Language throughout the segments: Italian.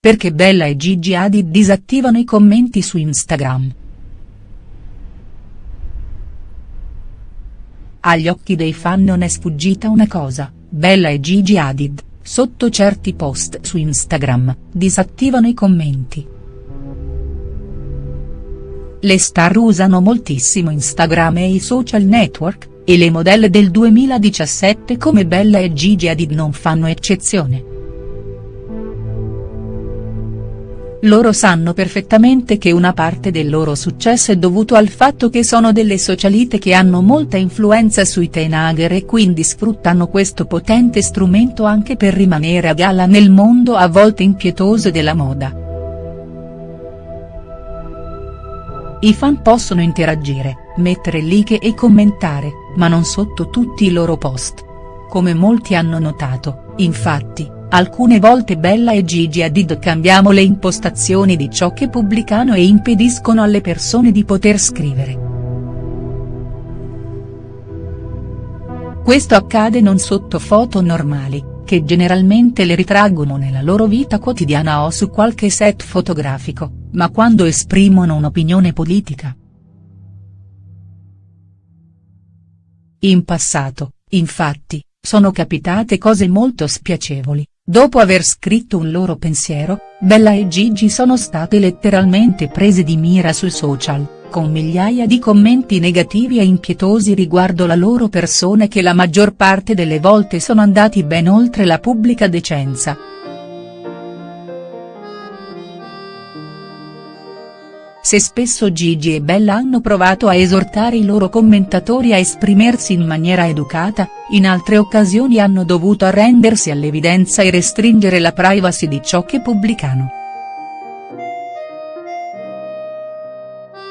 perché Bella e Gigi Hadid disattivano i commenti su Instagram. Agli occhi dei fan non è sfuggita una cosa, Bella e Gigi Hadid, sotto certi post su Instagram, disattivano i commenti. Le star usano moltissimo Instagram e i social network, e le modelle del 2017 come Bella e Gigi Hadid non fanno eccezione. Loro sanno perfettamente che una parte del loro successo è dovuto al fatto che sono delle socialite che hanno molta influenza sui teenager e quindi sfruttano questo potente strumento anche per rimanere a galla nel mondo a volte impietoso della moda. I fan possono interagire, mettere like e commentare, ma non sotto tutti i loro post. Come molti hanno notato, infatti, alcune volte Bella e Gigi Hadid cambiamo le impostazioni di ciò che pubblicano e impediscono alle persone di poter scrivere. Questo accade non sotto foto normali, che generalmente le ritraggono nella loro vita quotidiana o su qualche set fotografico, ma quando esprimono un'opinione politica. In passato, infatti, sono capitate cose molto spiacevoli, dopo aver scritto un loro pensiero, Bella e Gigi sono state letteralmente prese di mira sui social con migliaia di commenti negativi e impietosi riguardo la loro persona che la maggior parte delle volte sono andati ben oltre la pubblica decenza. Se spesso Gigi e Bella hanno provato a esortare i loro commentatori a esprimersi in maniera educata, in altre occasioni hanno dovuto arrendersi all'evidenza e restringere la privacy di ciò che pubblicano.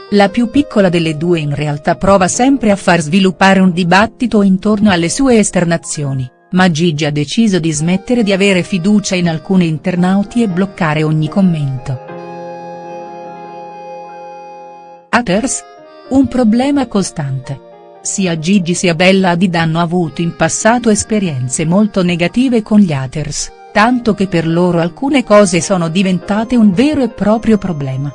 La più piccola delle due in realtà prova sempre a far sviluppare un dibattito intorno alle sue esternazioni, ma Gigi ha deciso di smettere di avere fiducia in alcuni internauti e bloccare ogni commento. Haters? Un problema costante. Sia Gigi sia Bella Hadid hanno avuto in passato esperienze molto negative con gli haters, tanto che per loro alcune cose sono diventate un vero e proprio problema.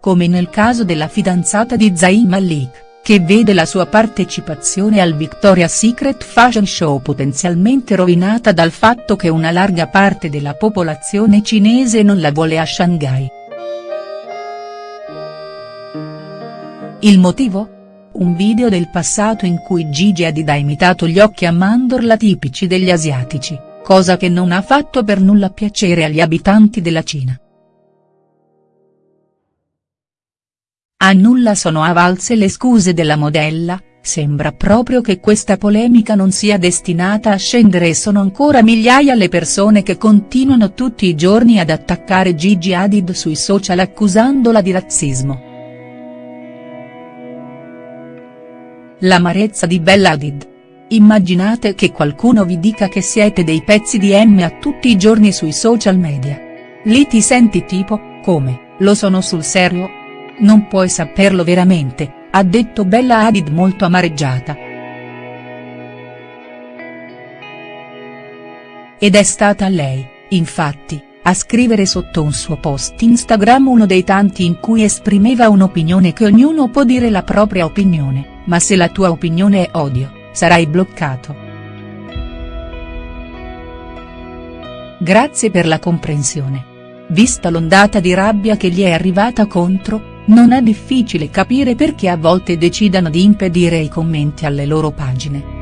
Come nel caso della fidanzata di Zayn Malik che vede la sua partecipazione al Victoria's Secret Fashion Show potenzialmente rovinata dal fatto che una larga parte della popolazione cinese non la vuole a Shanghai. Il motivo? Un video del passato in cui Gigi Hadid ha imitato gli occhi a mandorla tipici degli asiatici, cosa che non ha fatto per nulla piacere agli abitanti della Cina. A nulla sono avvalse le scuse della modella, sembra proprio che questa polemica non sia destinata a scendere e sono ancora migliaia le persone che continuano tutti i giorni ad attaccare Gigi Hadid sui social accusandola di razzismo. L'amarezza di Bella Hadid. Immaginate che qualcuno vi dica che siete dei pezzi di M a tutti i giorni sui social media. Lì ti senti tipo, come, lo sono sul serio?. Non puoi saperlo veramente, ha detto Bella Hadid molto amareggiata. Ed è stata lei, infatti, a scrivere sotto un suo post Instagram uno dei tanti in cui esprimeva un'opinione che ognuno può dire la propria opinione, ma se la tua opinione è odio, sarai bloccato. Grazie per la comprensione. Vista l'ondata di rabbia che gli è arrivata contro, non è difficile capire perché a volte decidano di impedire i commenti alle loro pagine.